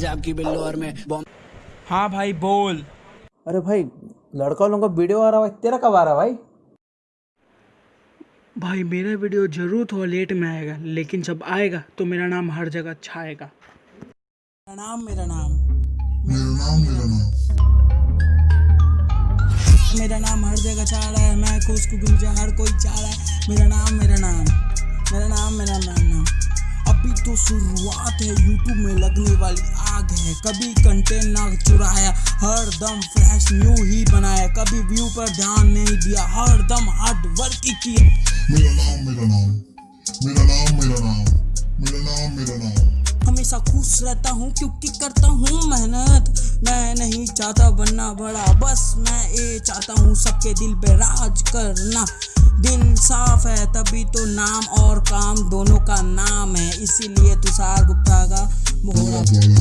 पंजाब की बिल्लो और मैं हाँ भाई बोल। अरे भाई लड़का लोगों का वीडियो आ रहा है तेरा कब आ रहा भाई? भाई मेरा वीडियो ज़रूर थोड़ा लेट में आएगा लेकिन जब आएगा तो मेरा नाम हर जगह छाएगा। मेरा नाम मेरा नाम। मेरा नाम मेरा नाम। मेरा नाम हर जगह छा रहा है मैं खुश को गुंजा हर कोई चाह रहा है। मेरा नाम मेरा नाम। मेरा नाम मेरा नाम। तो शुरुआत है यूट्यूब में लगने वाली आग है। कभी कंटेंट ना चुराया हर दम फ्रेश न्यू ही बनाया। कभी व्यू पर ध्यान नहीं दिया हर दम हार्ड वर्क ही किया। मेरा नाम मेरा नाम मेरा नाम मेरा नाम मेरा नाम मेरा नाम। हमेशा खुश रहता हूँ क्योंकि करता हूँ मेहनत। मैं नहीं चाहता बनना बड़ा बस मैं ये चाहता हूँ सबके दिल पे राज करना। दिल साफ़ है तभी तो नाम और काम दोनों का नाम। इसीलिए तुषार गुप्ता का नाम